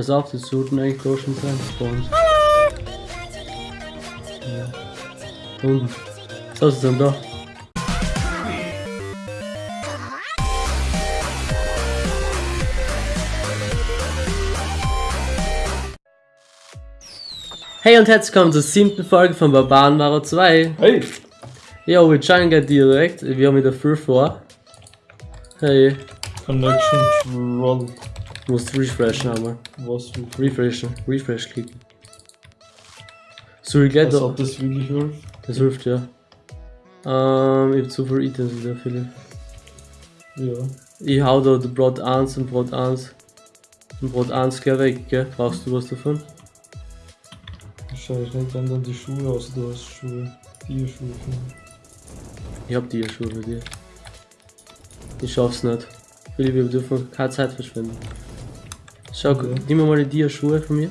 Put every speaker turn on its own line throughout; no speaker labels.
Pass auf, das sollten eigentlich da schon sein. Spawns. Ja. Unten. So ist es dann da. Hey und herzlich willkommen zur siebten Folge von Barbarenmaro 2.
Hey!
Ja, wir joinen gleich direkt. Wir haben wieder viel vor. Hey,
Connection Troll.
Du musst refreshen einmal.
Was
Refreshen. Refresh klicken. Soll ich gleich
Als
da.
ob das wirklich hilft.
Das hilft ja. Ähm, ich hab zu viel Items wieder, Philipp.
Ja.
Ich hau da Brot 1 und Brot 1. Und Brot 1 gleich weg, gell? Brauchst du was davon?
Wahrscheinlich nicht, wenn dann die Schuhe aus, du hast Schuhe. Die Schuhe.
Ich hab die schon bei dir. Ich schaff's nicht. Philipp, wir dürfen keine Zeit verschwenden. Schau,
Okay.
nimm mal die Dia-Schuhe von mir.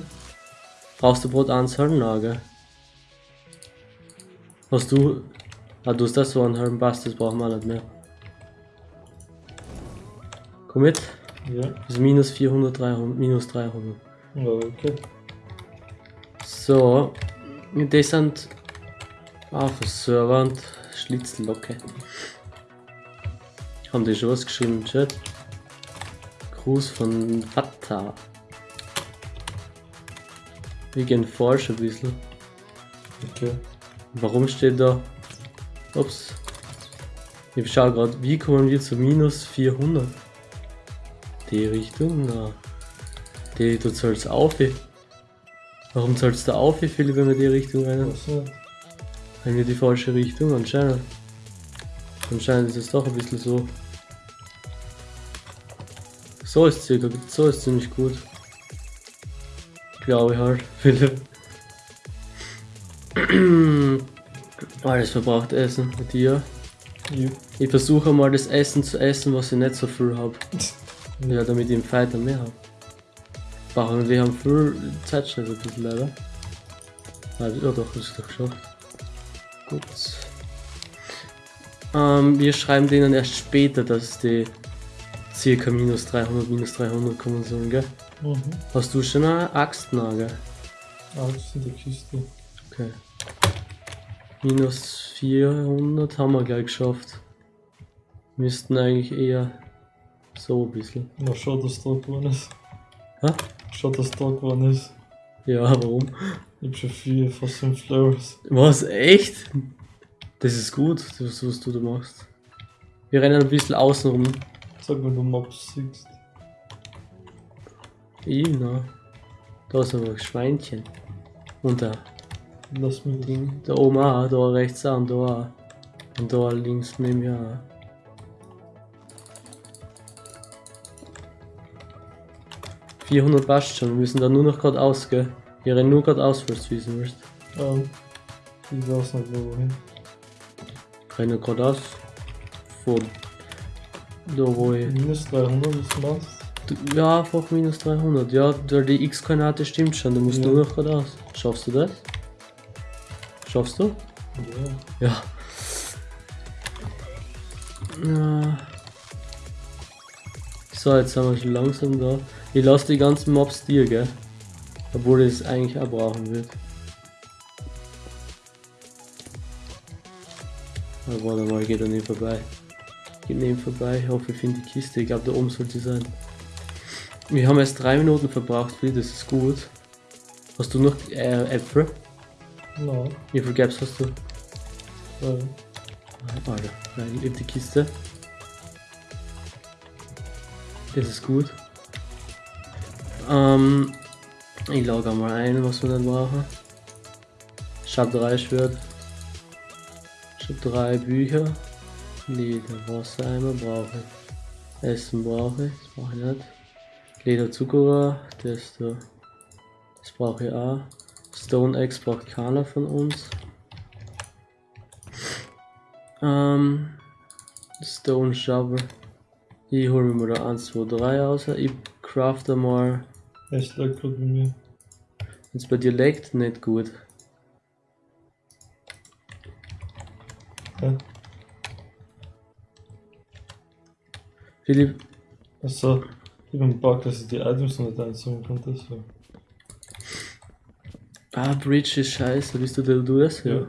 Brauchst du Brot anzahlen? Nein, gell? Hast du. Ah, du hast das so anhalten, passt, das brauchen wir nicht mehr. Komm mit.
Ja.
Das ist minus 400, 300, minus 300.
Ja, okay.
So, die sind auf dem Server und Schlitzlocke. Haben die schon was geschrieben im Chat? Gruß von Vater. Wir gehen forschen ein bisschen.
Okay.
Warum steht da? Ups. Ich schau gerade, wie kommen wir zu minus 400? Die Richtung? Na. Die, du zahlst auf. Warum zahlst du auf, Philipp, wenn wir die Richtung rein?
Nicht?
Haben wir die falsche Richtung? Anscheinend. Anscheinend ist es doch ein bisschen so. So ist circa, so ist ziemlich gut. Glaube ich halt, Philipp. Alles verbraucht Essen mit dir.
Ja.
Ich versuche mal das Essen zu essen, was ich nicht so viel habe. Ja, damit ich im Fight dann mehr habe. Brauchen wir haben viel Zeitstress ein bisschen leider. Ah, ja doch, das ist doch geschafft. Gut. Ähm, wir schreiben denen erst später, dass die circa minus 300, minus 300 kommen sollen, gell?
Mhm.
Hast du schon eine Axt? Gell?
Alles in der Kiste.
Okay. Minus 400 haben wir gleich geschafft. Müssten eigentlich eher so ein bisschen.
Na, schau, dass da geworden ist.
Hä?
Schau, dass da geworden ist.
Ja, warum?
Ich hab schon vier, fast fünf Flowers.
Was? Echt? Das ist gut, das, was du da machst. Wir rennen ein bisschen außen rum.
Sag, wenn du Mobs siehst.
Ich, na. Da ist aber ein Schweinchen. Und da,
Lass mich.
Ding. Da oben auch, da rechts auch und da auch. Und da links neben mir auch. ...400 passt schon, wir müssen da nur noch geradeaus, gell? Wir rennen nur geradeaus, falls du wissen willst.
Ja. Ich weiß nicht, wo wohin.
Rennen geradeaus. Von... Da wo ich...
Minus 300, was du machst?
Du- Ja, einfach minus 300. Ja, weil die X-Koordinate stimmt schon. Du musst
Ja.
nur noch geradeaus. Schaffst du das? Schaffst du?
Ja.
Ja. Ja. So, jetzt sind wir schon langsam da. Ich lasse die ganzen Mobs dir, gell? Obwohl ich es eigentlich auch brauchen wird. Aber warte mal, geht an ihm vorbei. Geht an ihm vorbei. Ich hoffe, ich finde die Kiste. Ich glaube, da oben sollte sie sein. Wir haben erst drei Minuten verbraucht, Phil, das ist gut. Hast du noch äh, Äpfel?
Nein.
Wie viel Gaps hast du?
Ja.
Alter, nein, in die Kiste. Das ist gut. Ähm, ich logge mal ein, was wir dann brauchen. Schab 3 Schwert. Schab 3 Bücher. Leder, Wassereimer brauche ich. Essen brauche ich, das brauche ich nicht. Leder, Zuckerrohr, das da. Das brauche ich auch. Stone X braucht keiner von uns. Ähm, Stone Shovel. Ich hole mir mal da 1, 2, 3 raus. Ich crafte mal.
Es lag gerade bei mir.
Es bei dir leckt, nicht gut.
Ja.
Philipp,
Also, Ich bin Bug, dass ich die Items nicht einsammeln kann, deswegen.
Ah, Bridge ist scheiße, bist du der du das?
Ja.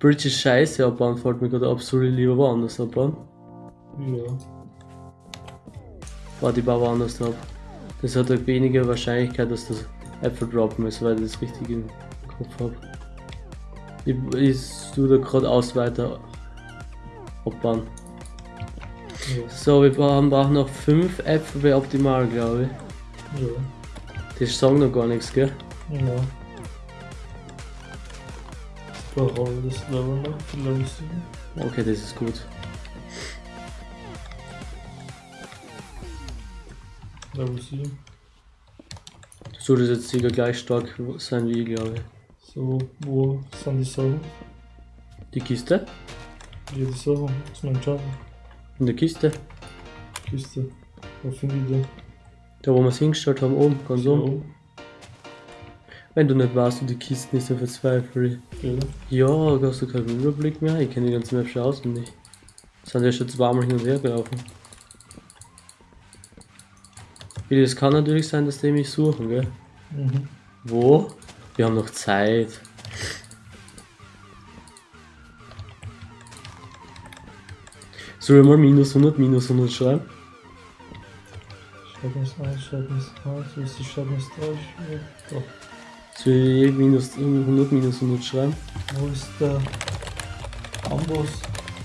Bridge ist scheiße abbauen, fällt mir gerade absolut lieber woanders abbauen.
Ja.
Warte, ich baue woanders ab. Das hat halt weniger Wahrscheinlichkeit, dass das Äpfel droppen ist, weil ich das richtig im Kopf habe. Ich, ich tue da gerade aus weiter abbauen.
Ja.
So, wir brauchen, brauchen noch 5 Äpfel wäre optimal, glaube ich.
Ja.
Die sagen noch gar nichts, gell?
Ja. Ich brauche auch das Level noch für Level 7.
Okay, das ist gut.
Level 7.
Du solltest jetzt sicher gleich stark sein wie ich, glaube ich.
So, wo sind die Sachen?
Die Kiste?
Jede Sache, was ist mein Job?
In der Kiste?
Kiste. Wo finde ich die?
Da wo wir es hingestellt haben, oben, ganz oben.
oben.
Wenn du nicht weißt, die Kisten ist, dann verzweifle ich.
Ja.
Ja, hast du keinen Überblick mehr? Ich kenne die ganze Map schon auswendig. Sind ja schon zweimal hin und her gelaufen. Wie, Das kann natürlich sein, dass die mich suchen, gell?
Mhm.
Wo? Wir haben noch Zeit. Soll ich mal minus 100, minus 100 schreiben?
Schreib mir's ein, schreib mir's ein, so ist die schreib. Doch.
Soll ich minus 100, minus 100 schreiben?
Wo ist der Amboss?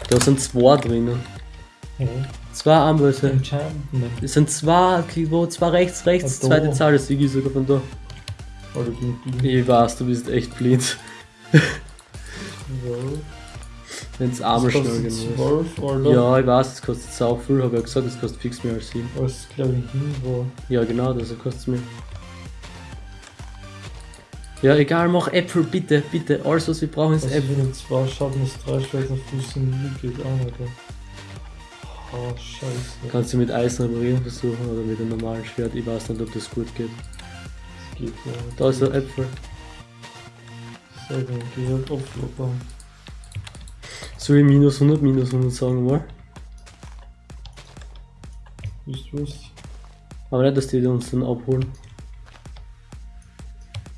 Da sind zwei drinnen.
Ja.
Zwei.
Enchantment.
Es sind zwei, wo? Zwei rechts, rechts,
da.
zweite Zahl, das Sigi sogar von da.
Ich
weiß, du bist echt blind. Wenn's arme
kostet
genug
12 oder?
Ja, ich weiß, es kostet sau viel, habe ich ja gesagt, es kostet fix mehr als 7.
Was glaube ich hin war.
Ja, genau, das kostet es mir. Ja, egal, mach Äpfel, bitte, bitte. Alles, was wir brauchen, ist
Also
Äpfel.
wenn zwei schaffen, ist drei Schwerter Füßen liegt, geht auch nicht. Oh, scheiße.
Kannst du mit Eisen reparieren versuchen oder mit einem normalen Schwert? Ich weiß nicht, ob das gut geht.
Das geht ja.
Da ist ein Äpfel.
So, dann geh halt auflockern.
Soll ich minus 100, minus 100 sagen mal?
Wisst du was?
Aber nicht, dass die uns dann abholen.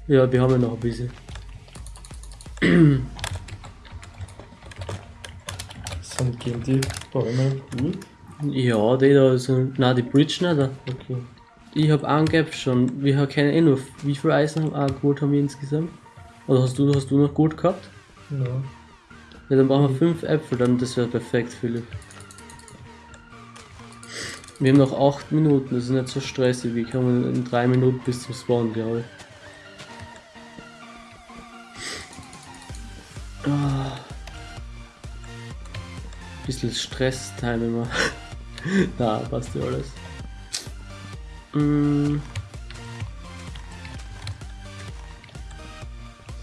Ja, wir haben ja noch ein bisschen.
Sind gegen die Bäume gut?
Ja, die da sind. Nein, die Bridge nicht.
Okay.
Ich hab angegeben schon. Wir kennen eh nur. Wie viel Eisen haben, ah, Gold haben wir insgesamt? Oder hast du, hast du noch Gold gehabt?
Ja.
Ja, dann brauchen wir fünf Äpfel, dann das wäre perfekt, Philipp. Wir haben noch 8 Minuten, das ist nicht so stressig. Wir kommen in 3 Minuten bis zum Spawn, glaube ich. Ah. Bisschen Stress-Time immer. Na, passt ja alles. Mm,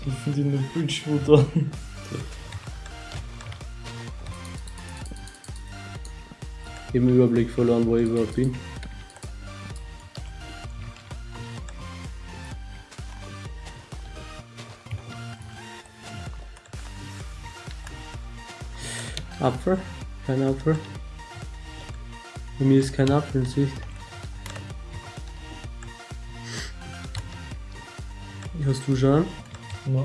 Ich finde den
ich den Überblick verloren, wo ich überhaupt bin. Apfel? Kein Apfel? Bei mir ist kein Apfel in Sicht. Hast du schon?
Ja.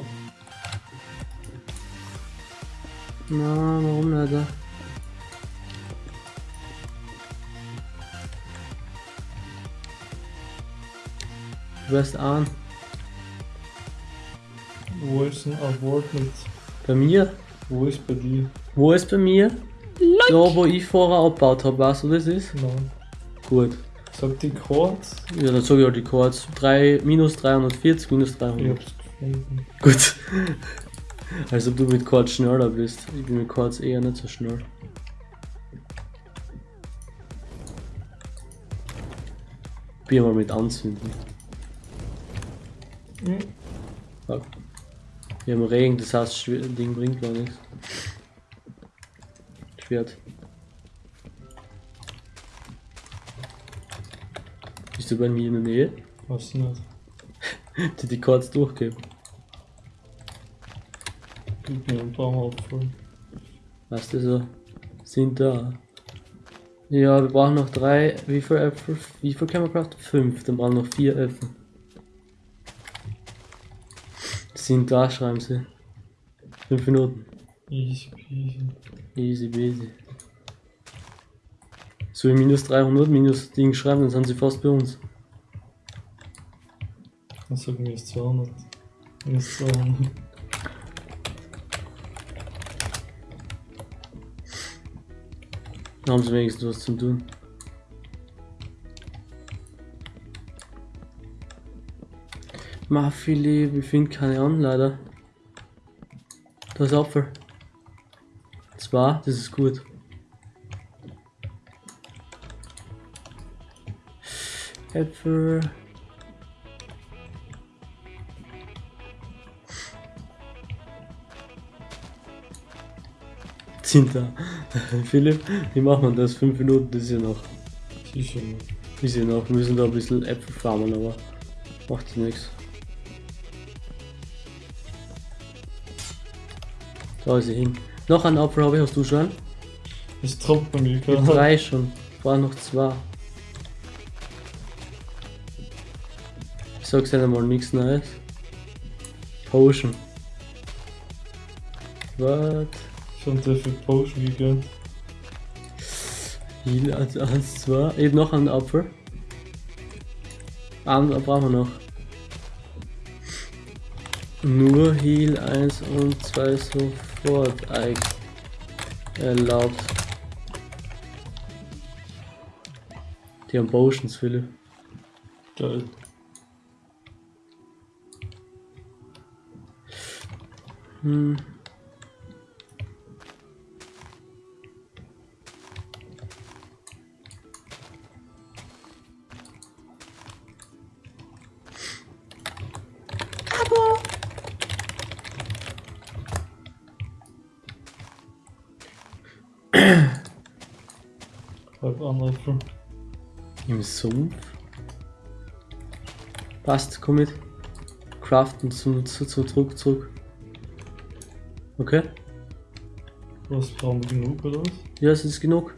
Na, warum nicht? Du wirst an.
Wo ist ein Award mit?
Bei mir?
Wo ist bei dir?
Wo ist bei mir? Da, wo ich vorher abgebaut habe, weißt du, das ist?
Nein.
Gut.
Sag die Chords.
Ja, dann sag ich auch die Chords. 3, minus 340, minus
Ich
300.
hab's gefunden.
Gut. Als ob du mit Chords schneller bist. Ich bin mit Chords eher nicht so schnell. Probier mal mit anzünden.
Hm.
Fuck. Wir haben Regen, das heißt, Schwer Ding bringt gar nichts. Schwert. Bist du bei mir in der Nähe?
Was nicht?
Die die Chords durchgeben.
Gib mir ein paar Mal abfallen.
Weißt du so? Sind da. Ja, wir brauchen noch drei. Wie viel Äpfel? Wie viel können wir craften? Fünf. Dann brauchen wir noch vier Äpfel. Sind da, schreiben sie. Fünf Minuten.
Easy peasy.
Easy peasy. So, minus 300, minus Ding schreiben, dann sind sie fast bei uns.
Dann sagen es 200. Minus 200.
Dann haben sie wenigstens was zum tun. Ma, Philipp, ich finde keine an, leider. Da ist Apfel. Zwei, das ist gut. Äpfel. Sind da. Philipp, wie macht man das? Fünf Minuten, das ist ja noch.
Sicher nicht.
Ist ja noch. Wir müssen da ein bisschen Äpfel farmen, aber macht nichts. Da ist sie hin. Noch einen Apfel habe ich, hast du schon?
Es tropft bei mir
Ich hab
gerade.
drei schon. War noch zwei. Ich sag's dir mal nichts Neues. Potion. What?
Schon sehr viel Potion gegönnt.
Heal 1, 1, 2. Eben noch einen Apfel. Einen brauchen wir noch. Nur Heal 1 und 2 sofort eigentlich erlaubt. Die haben Potions, Philipp.
Geil.
Hm. Sumpf? Passt, komm mit. Craften zum, zu, zu, zurück, zurück. Okay?
Was brauchen wir genug oder was?
Ja, es ist genug.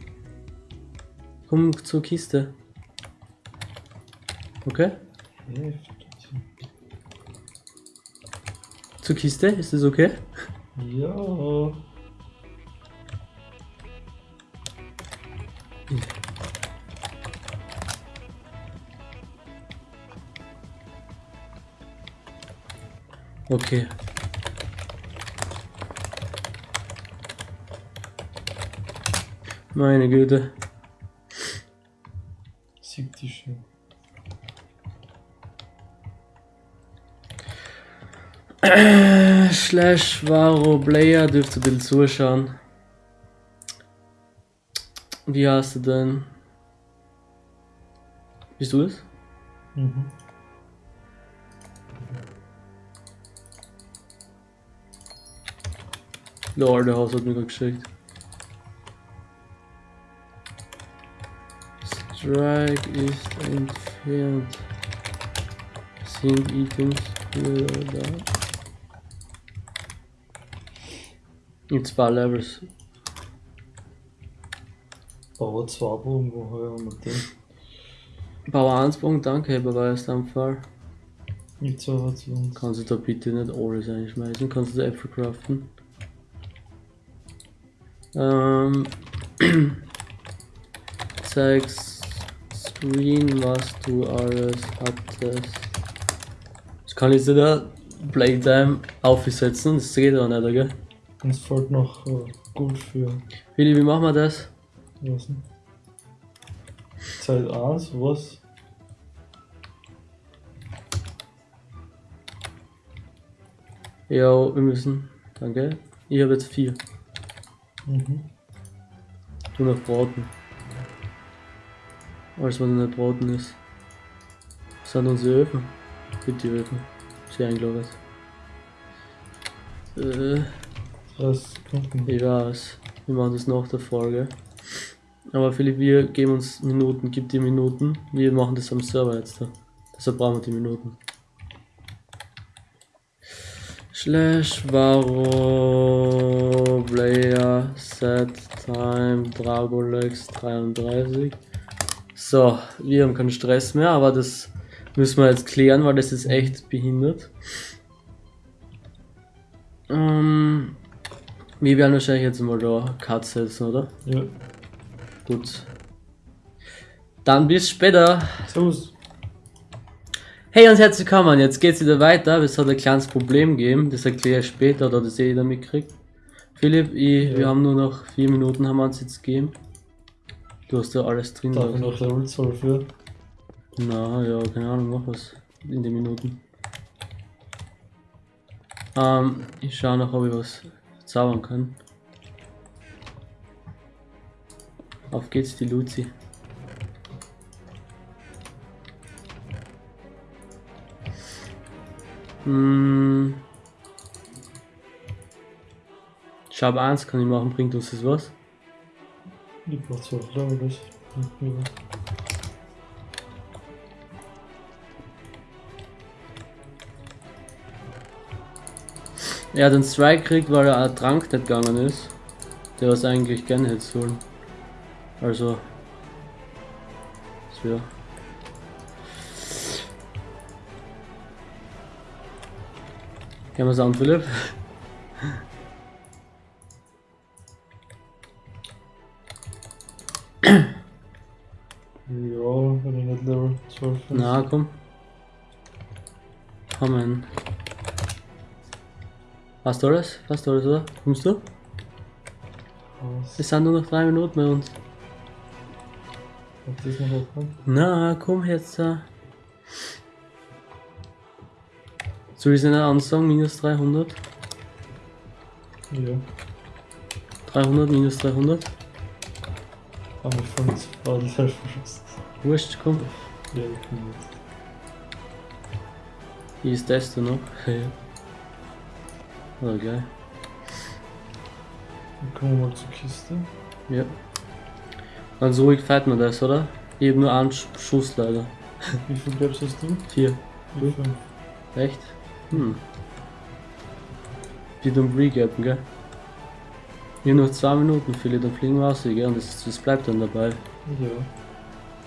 Komm zur Kiste. Okay?
Heftig.
Zur Kiste, ist das okay?
Ja.
Okay. Meine Güte.
Sieht die schön.
Slash Varo Player dürft ihr zuschauen. Wie heißt du denn? Bist du es?
Mhm.
Der Haus hat mir gerade geschickt. Strike ist entfernt. Sind Items wieder da? In zwei Levels.
Bauer zwei Bogen, woher haben wir den?
Bauer 1 Punkt, danke, Beweis am Fall.
Mit zwei hat sie uns.
Kannst du da bitte nicht alles einschmeißen? Kannst du da Äpfel craften? Ähm, zeig Screen, was du alles hattest. Ich kann jetzt da Playtime aufsetzen, das geht auch nicht, gell?
Uns fällt noch äh, gut für.
Willi, wie machen wir das?
Was denn? Zeit 1, was?
Ja, wir müssen. Danke. Ich habe jetzt vier.
Mhm.
Du noch braten. Alles, was noch nicht braten ist. Das sind unsere Öfen. Bitte die Öfen. Sie eingelagert. Äh,
30 Sekunden.
ich weiß. Wir machen das nach der Folge. Aber Philipp, wir geben uns Minuten. Gib dir Minuten. Wir machen das am Server jetzt da. Deshalb brauchen wir die Minuten. Slash Varo Player Set Time Dragolex 33. So, wir haben keinen Stress mehr, aber das müssen wir jetzt klären, weil das ist echt behindert. Ähm, wir werden wahrscheinlich jetzt mal da Cut setzen, oder?
Ja.
Gut. Dann bis später.
Servus.
Hey und herzlich willkommen, jetzt geht's wieder weiter. Es hat ein kleines Problem gegeben, das erkläre ich später, oder das eh jeder mitkriegt. Philipp, ich,
Ja.
wir haben nur noch vier Minuten, haben wir uns jetzt gegeben. Du hast ja alles drin.
Darf ich noch Level 12 für?
Na, ja, keine Ahnung, mach was in den Minuten. Ähm, ich schaue noch, ob ich was zaubern kann. Auf geht's, die Luzi. Hm. Schab 1 kann ich machen, bringt uns das was?
Ich brauch 12 Level, das.
Er hat einen Strike gekriegt, weil er ein Trank nicht gegangen ist. Der was eigentlich gerne hätte sollen. Also. Das wäre. Gehen wir es an, Philipp? Na, komm. Kommen. Du alles? Du alles, oder? Kommst du?
Was?
Es sind nur noch drei Minuten bei uns.
Das?
Na, komm jetzt da. Soll ich es nicht ansagen? Minus 300?
Ja.
300 minus 300?
Aber ich fand es war die Selbstbeschuss.
Wurscht, komm. Noch? Ja. Oh, geil.
Dann kommen wir mal zur Kiste.
Ja. Ganz ruhig fährt man das, oder? Ich hab nur einen Sch- Schuss leider.
Wie viel Gaps hast du?
Vier.
Ich fünf.
Echt? Hm. Die dumm regappen, gell? Hier noch zwei Minuten, Philipp, dann fliegen wir raus, gell? Und das, das bleibt dann dabei.
Ja.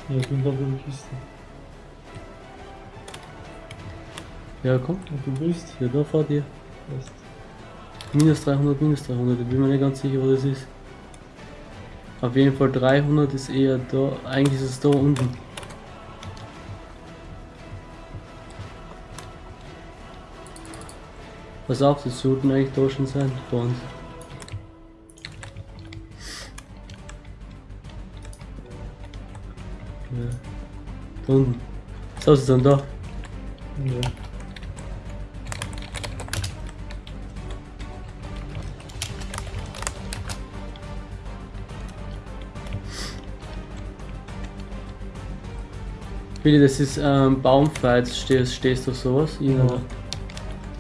Ja, ich bin gerade in der Kiste.
Ja, komm.
Und du bist?
Hier, da vor dir.
Weißt.
Minus 300, minus 300, ich bin mir nicht ganz sicher, wo das ist. Auf jeden Fall 300 ist eher da, eigentlich ist es da unten. Pass auf, das sollten eigentlich da schon sein, vor uns. Unten. So, sie sind da.
Ja.
Billy, das ist ähm, Baumfight, stehst, stehst du auf sowas? Ja.
Ja.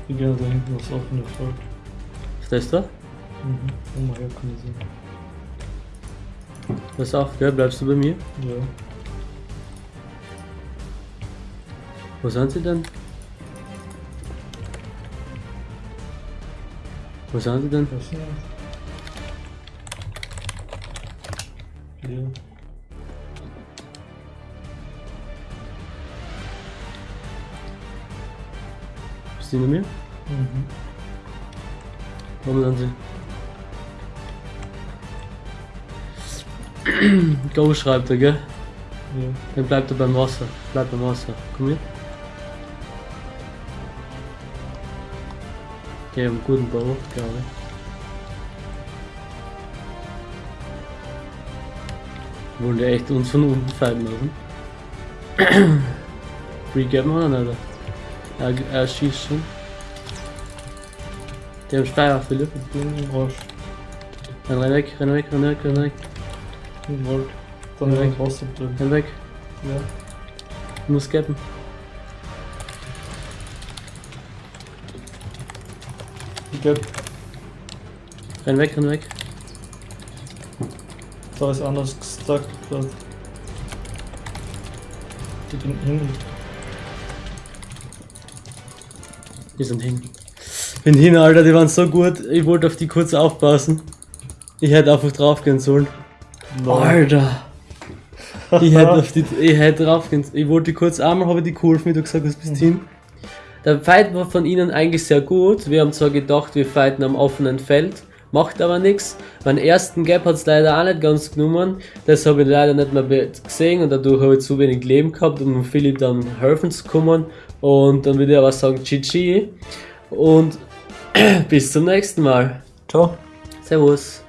Ich gehe da hinten was offene Volk.
Auf das da?
Mhm. Oh mein Gott, kann ich sehen.
Pass auf, gell? Bleibst du bei mir?
Ja.
Wo sind sie denn? Wo sind sie denn?
Was ist das? Ja.
Bist du hinter mir?
Mhm.
Warum sind sie? Go schreibt er, gell?
Ja.
Dann bleibt er beim Wasser. Bleib beim Wasser. Komm hier. Okay, einen guten Bau, glaube ich. Wollen die echt uns von unten fallen lassen? Regappen oder nicht? Er, er schießt schon. Der im Steier, Philipp.
Rausch.
Renn renn weg, renn weg, renn weg, renn weg,
Wald. Dann. Wasser drin.
renn weg.
Ja.
Du musst gappen.
Glaub,
Renn weg, renn weg.
da ist anders gestuckt gerade. Ich bin hin.
Wir sind hängen. Bin hin, Alter, die waren so gut. Ich wollte auf die kurz aufpassen. Ich hätte einfach draufgehen sollen. Alter. Ich hätte auf die, ich hätte draufgehen Ich wollte die kurz einmal, habe ich die geholfen, wie du gesagt hast, bis hin. Der Fight war von ihnen eigentlich sehr gut. Wir haben zwar gedacht, wir fighten am offenen Feld, macht aber nichts. Meinen ersten Gap hat es leider auch nicht ganz genommen. Das habe ich leider nicht mehr gesehen und dadurch habe ich zu wenig Leben gehabt, um Philipp dann helfen zu kommen. Und dann würde ich aber sagen, GG. Und bis zum nächsten Mal.
Ciao.
Servus.